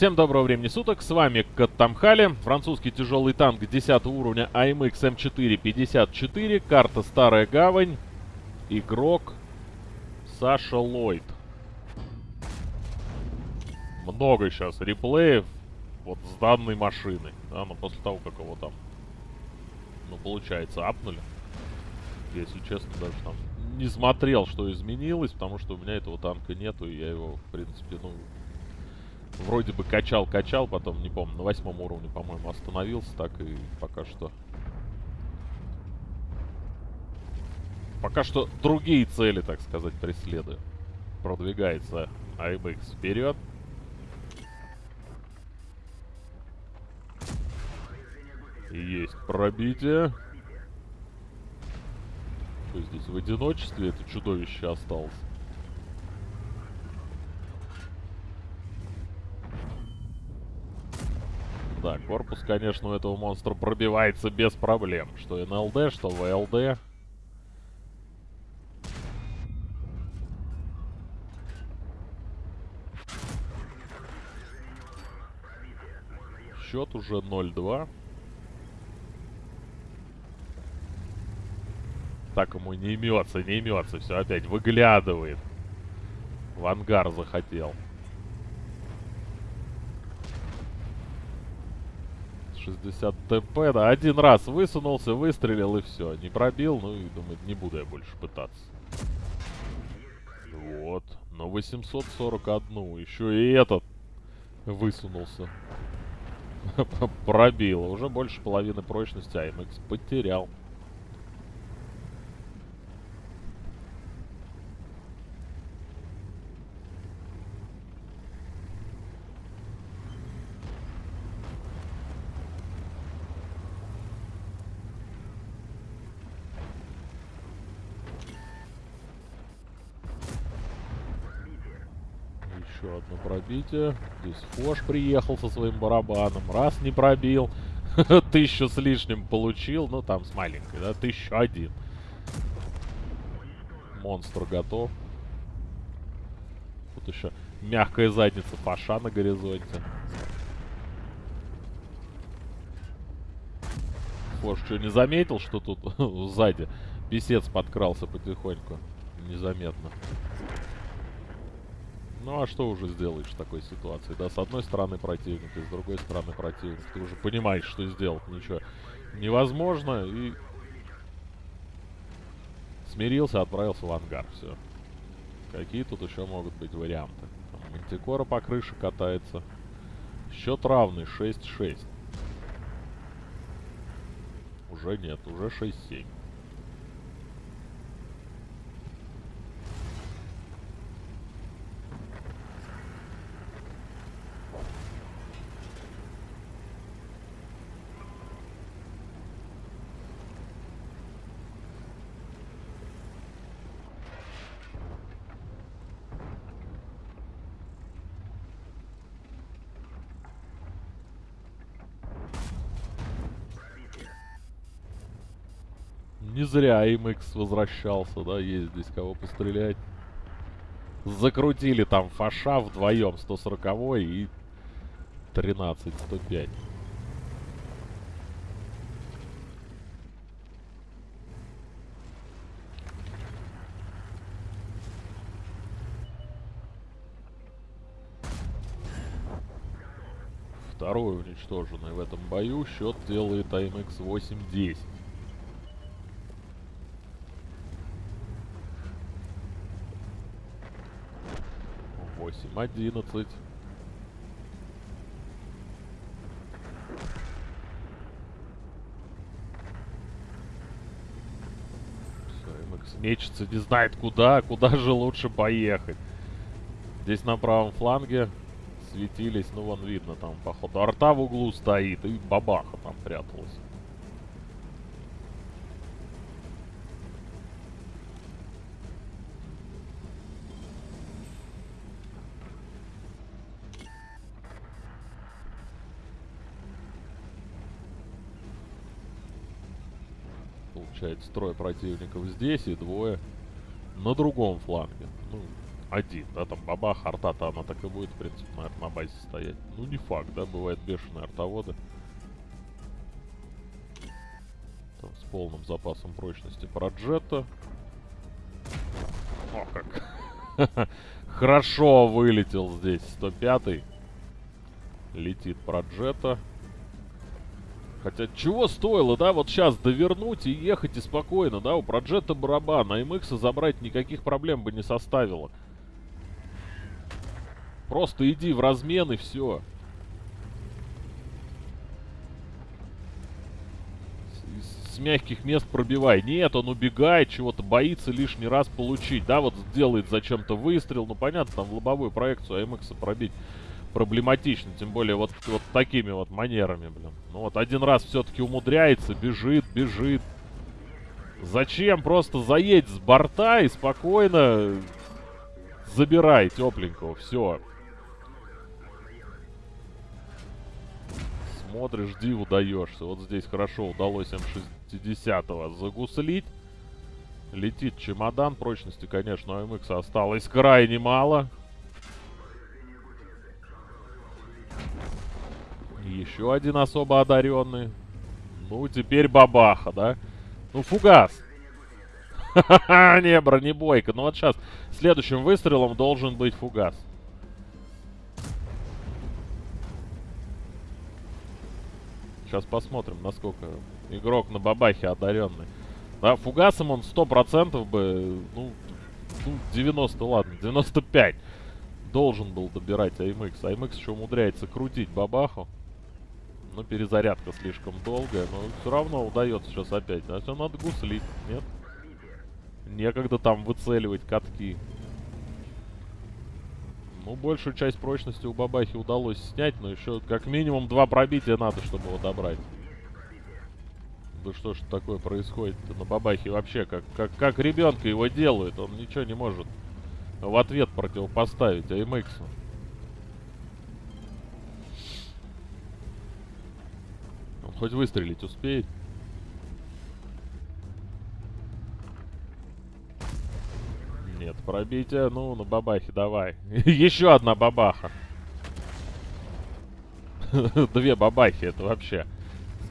Всем доброго времени суток, с вами Каттамхали, французский тяжелый танк 10 уровня AMX M454, карта Старая Гавань, игрок Саша Ллойд. Много сейчас реплеев вот с данной машиной, да, но после того, как его там, ну, получается, апнули. Если честно, даже там не смотрел, что изменилось, потому что у меня этого танка нету, и я его, в принципе, ну, вроде бы качал-качал, потом, не помню, на восьмом уровне, по-моему, остановился, так и пока что... Пока что другие цели, так сказать, преследую. Продвигается AMX вперед. Есть пробитие. Что здесь в одиночестве это чудовище осталось? Да, корпус, конечно, у этого монстра пробивается без проблем. Что НЛД, что ВЛД. Счет уже 0-2. Так ему не имется, не имется. Все опять выглядывает. В ангар захотел. 60 ТП, да, один раз высунулся, выстрелил и все. Не пробил, ну и думает, не буду я больше пытаться. Вот, на 841, еще и этот высунулся. Пробил, уже больше половины прочности АМХ потерял. Еще одно пробитие. Здесь Фош приехал со своим барабаном. Раз не пробил. Тысячу с лишним получил. Ну, там с маленькой, да? Тысячу один. Монстр готов. Тут еще мягкая задница Фаша на горизонте. Фош что, не заметил, что тут сзади писец подкрался потихоньку? Незаметно. Ну а что уже сделаешь в такой ситуации? Да, с одной стороны противник, и с другой стороны противник. Ты уже понимаешь, что сделать ничего невозможно, и... Смирился, отправился в ангар, все. Какие тут еще могут быть варианты? Там Мантикора по крыше катается. Счет равный, 6-6. Уже нет, уже 6-7. Не зря MX возвращался, да, есть здесь кого пострелять. Закрутили там фаша вдвоем 140 и 13 105. Второй уничтоженный в этом бою. Счет делает AMX 8-10. 11. Все, мечется, не знает куда, куда же лучше поехать. Здесь на правом фланге светились, ну вон видно, там походу арта в углу стоит и бабаха там пряталась. Получается, трое противников здесь и двое на другом фланге. Ну, один, да, там бабах, арта-то она так и будет, в принципе, наверное, на базе стоять. Ну, не факт, да, бывают бешеные артоводы. Там с полным запасом прочности проджета. О, как. Хорошо вылетел здесь 105-й. Летит проджета. Хотя, чего стоило, да, вот сейчас довернуть и ехать и спокойно, да, у проджета барабан, а MX забрать никаких проблем бы не составило. Просто иди в размен и все. С, мягких мест пробивай. Нет, он убегает, чего-то боится лишний раз получить. Да, вот сделает зачем-то выстрел. Ну, понятно, там в лобовую проекцию АМХ пробить проблематично. Тем более вот, вот такими вот манерами, блин. Ну вот один раз все-таки умудряется, бежит, бежит. Зачем? Просто заедь с борта и спокойно забирай тепленького. Все. Смотришь, диву даешься. Вот здесь хорошо удалось М60 загуслить. Летит чемодан. Прочности, конечно, у МХ осталось крайне мало. Еще один особо одаренный. Ну, теперь бабаха, да? Ну, фугас. Ха-ха-ха, не, бронебойка. Ну, вот сейчас следующим выстрелом должен быть фугас. Сейчас посмотрим, насколько игрок на бабахе одаренный. Да, фугасом он 100% бы, ну, ну, 90, ладно, 95 должен был добирать АМХ. АМХ еще умудряется крутить бабаху. Ну, перезарядка слишком долгая, но все равно удается сейчас опять. Значит, надо гуслить, нет? Некогда там выцеливать катки. Ну, большую часть прочности у бабахи удалось снять, но еще как минимум два пробития надо, чтобы его добрать. Да что ж такое происходит на бабахе вообще? Как, как, как ребенка его делают, он ничего не может в ответ противопоставить АМХу. Хоть выстрелить успеет. Нет, пробитие. Ну, на бабахе давай. Еще одна бабаха. Две бабахи, это вообще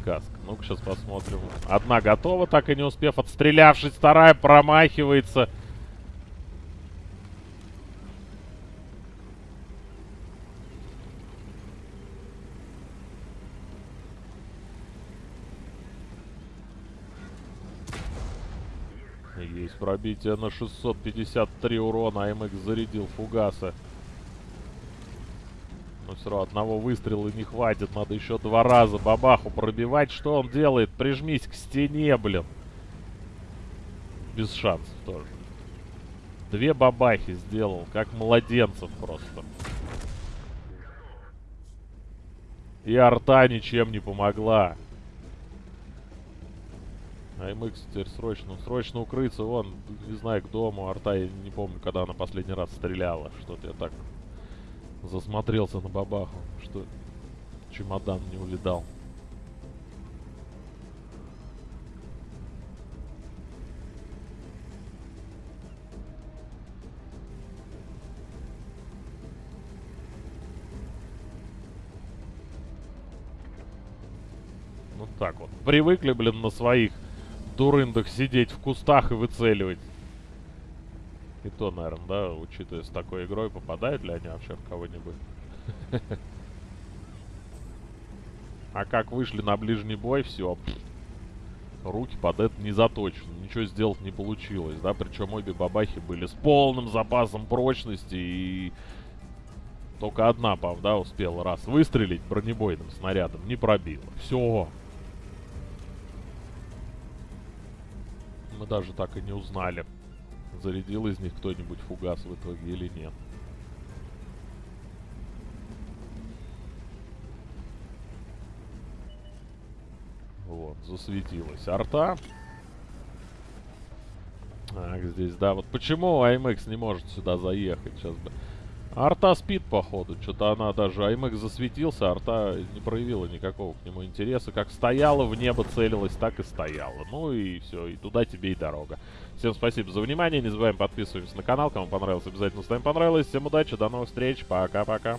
сказка. Ну-ка, сейчас посмотрим. Одна готова, так и не успев отстрелявшись. Вторая промахивается. Есть пробитие на 653 урона. АМХ зарядил фугаса. Но все равно одного выстрела не хватит. Надо еще два раза бабаху пробивать. Что он делает? Прижмись к стене, блин. Без шансов тоже. Две бабахи сделал. Как младенцев просто. И арта ничем не помогла. АМХ теперь срочно, срочно укрыться. Вон, не знаю, к дому. Арта, я не помню, когда она последний раз стреляла. Что-то я так засмотрелся на бабаху, что чемодан не улетал. Ну так вот. Привыкли, блин, на своих дурындах сидеть в кустах и выцеливать. И то, наверное, да, учитывая с такой игрой, попадают ли они вообще в кого-нибудь? А как вышли на ближний бой, все. Руки под это не заточены. Ничего сделать не получилось, да. Причем обе бабахи были с полным запасом прочности и... Только одна, да, успела раз выстрелить бронебойным снарядом. Не пробила. Все. Мы даже так и не узнали, зарядил из них кто-нибудь фугас в итоге или нет. Вот, засветилась арта. Так, здесь, да, вот почему АМХ не может сюда заехать? Сейчас бы Арта спит, походу. Что-то она даже... Аймек засветился, арта не проявила никакого к нему интереса. Как стояла в небо, целилась, так и стояла. Ну и все, и туда тебе и дорога. Всем спасибо за внимание. Не забываем подписываться на канал. Кому понравилось, обязательно ставим понравилось. Всем удачи, до новых встреч. Пока-пока.